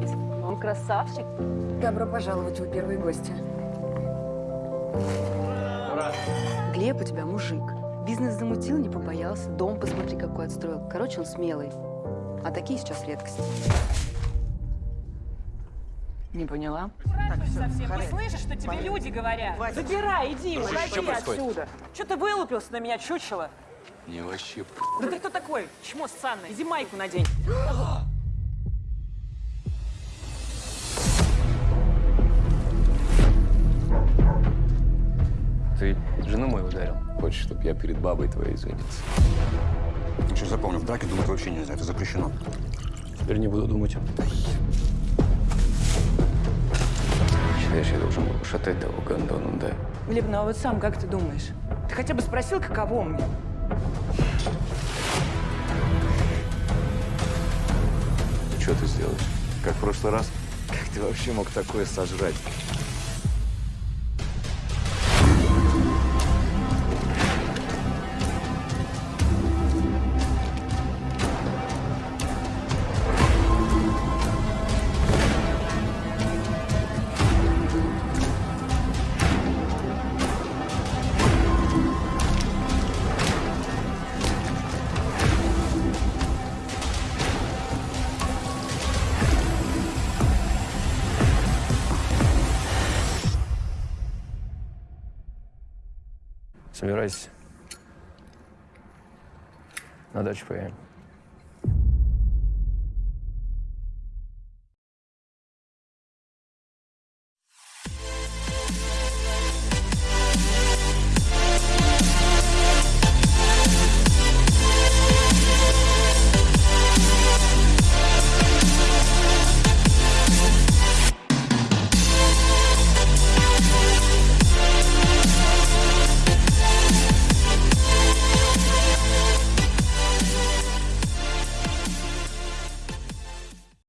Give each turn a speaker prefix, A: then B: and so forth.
A: Ребят, он красавчик.
B: Добро пожаловать, вы первые гости. Глеб у тебя мужик. Бизнес замутил, не побоялся. Дом посмотри, какой отстроил. Короче, он смелый. А такие сейчас редкость. Не поняла?
C: Совсем не слышишь, что тебе люди говорят? Забирай, иди, уходи отсюда. Что ты вылупился на меня, чучело?
D: Не вообще.
C: Да ты кто такой? Чмо ссанное. Иди майку надень.
D: Ты жену мою ударил. Хочешь, чтобы я перед бабой твоей извинился?
E: Еще запомни, в драке думать вообще нельзя, это запрещено.
D: Теперь не буду думать. Считаешь, я должен был ушатать того гондона, да?
C: Глеб, ну а вот сам как ты думаешь? Ты хотя бы спросил, каково мне?
D: Что ты сделаешь? Как в прошлый раз? Как ты вообще мог такое сожрать? Собирайся. На дачу поедем.